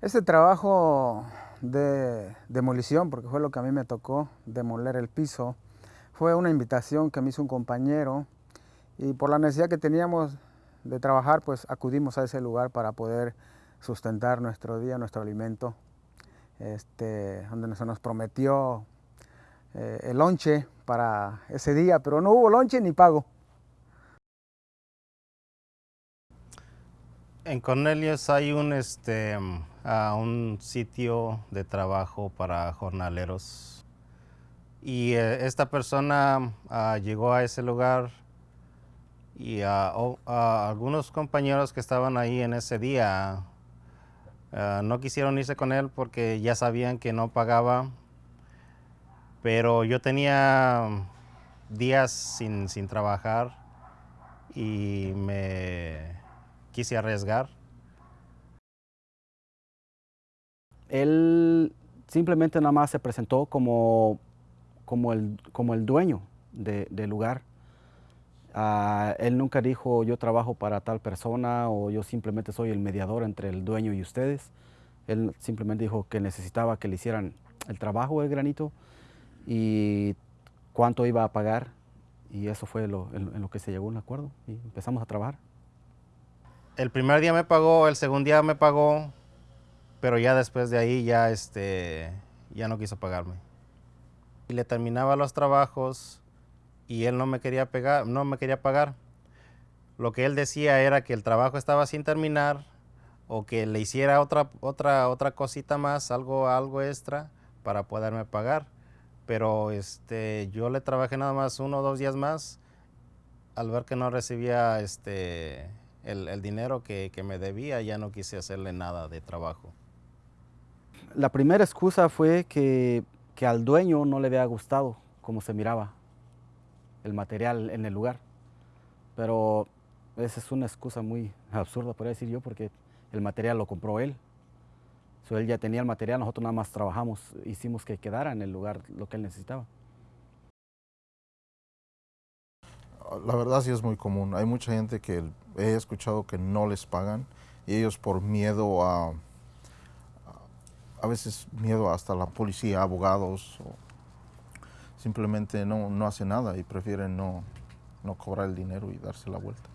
Este trabajo de demolición, porque fue lo que a mí me tocó, demoler el piso, fue una invitación que me hizo un compañero y por la necesidad que teníamos de trabajar, pues acudimos a ese lugar para poder sustentar nuestro día, nuestro alimento, este, donde se nos prometió eh, el lonche para ese día, pero no hubo lonche ni pago. En Cornelius hay un, este, un sitio de trabajo para jornaleros. Y eh, esta persona ah, llegó a ese lugar y a algunos compañeros que estaban ahí en ese día ah, no quisieron irse con él porque ya sabían que no pagaba, pero yo tenía días sin, sin trabajar y me quise arriesgar. Él simplemente nada más se presentó como, como, el, como el dueño del lugar. Ah, él nunca dijo yo trabajo para tal persona o yo simplemente soy el mediador entre el dueño y ustedes. Él simplemente dijo que necesitaba que le hicieran el trabajo del granito y cuánto iba a pagar y eso fue lo, en, lo que se llegó un acuerdo y empezamos a trabajar. El primer día me pagó, el segundo día me pagó, pero ya después de ahí ya, este, ya no quiso pagarme. Y le terminaba los trabajos y él no me quería pegar, no me quería pagar. Lo que él decía era que el trabajo estaba sin terminar o que le hiciera otra, otra, otra cosita más, algo, algo extra para poderme pagar. Pero este, yo le trabajé nada más uno o dos días más al ver que no recibía este, el, dinero que, me debía, ya no quise hacerle nada de trabajo. La primera excusa fue que, al dueño no le había gustado cómo se miraba el material en el lugar. Pero esa es una excusa muy absurda, podría decir yo, porque el material lo compró él. él ya tenía el material, nosotros nada más trabajamos, hicimos que quedara en el lugar lo que él necesitaba. La verdad sí es muy común. Hay mucha gente que he escuchado que no les pagan y ellos por miedo a, a veces miedo hasta la policía, abogados, simplemente no, no hacen nada y prefieren no, no cobrar el dinero y darse la vuelta.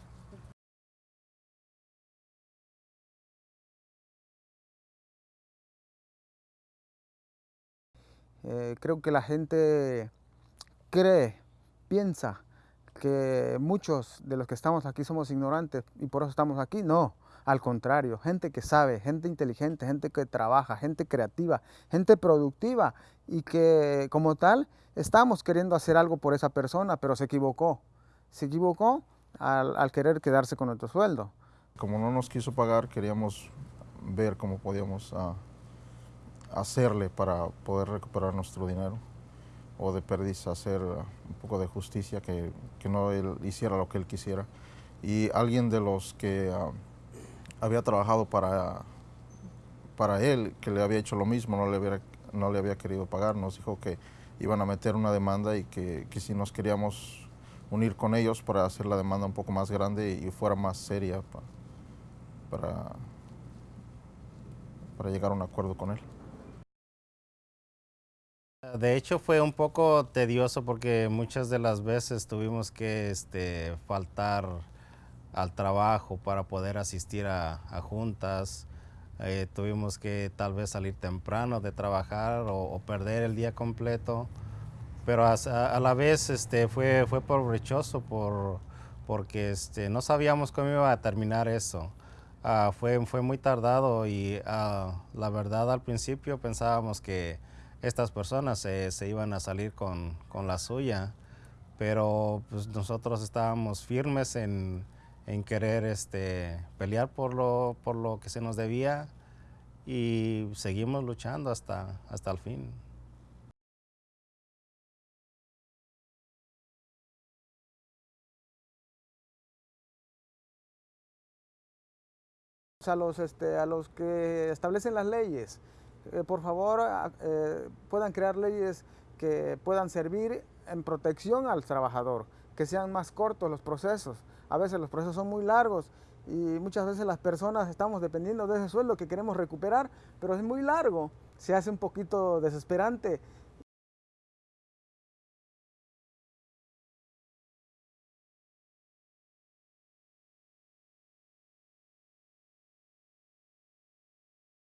Eh, creo que la gente cree, piensa que muchos de los que estamos aquí somos ignorantes y por eso estamos aquí. No, al contrario, gente que sabe, gente inteligente, gente que trabaja, gente creativa, gente productiva y que como tal estamos queriendo hacer algo por esa persona, pero se equivocó. Se equivocó al, querer quedarse con nuestro sueldo. Como no nos quiso pagar, queríamos ver cómo podíamos ah, hacerle para poder recuperar nuestro dinero o de perdiz hacer un poco de justicia, que, que, no él hiciera lo que él quisiera. Y alguien de los que ah, había trabajado para, para él, que le había hecho lo mismo, no le, había, no le había querido pagar, nos dijo que iban a meter una demanda y que, que si nos queríamos unir con ellos para hacer la demanda un poco más grande y fuera más seria para, para llegar a un acuerdo con él. De hecho fue un poco tedioso porque muchas de las veces tuvimos que este, faltar al trabajo para poder asistir a, juntas. Eh, tuvimos que tal vez salir temprano de trabajar o, perder el día completo. Pero a, la vez este, fue, fue provechoso por, porque este, no sabíamos cómo iba a terminar eso. Ah, fue, fue muy tardado y ah, la verdad al principio pensábamos que estas personas se, iban a salir con, la suya, pero pues, nosotros estábamos firmes en, querer este, pelear por lo, por lo que se nos debía y seguimos luchando hasta, hasta el fin. A los, este, a los que establecen las leyes, eh, por favor eh, puedan crear leyes que puedan servir en protección al trabajador, que sean más cortos los procesos. A veces los procesos son muy largos y muchas veces las personas estamos dependiendo de ese sueldo que queremos recuperar, pero es muy largo, se hace un poquito desesperante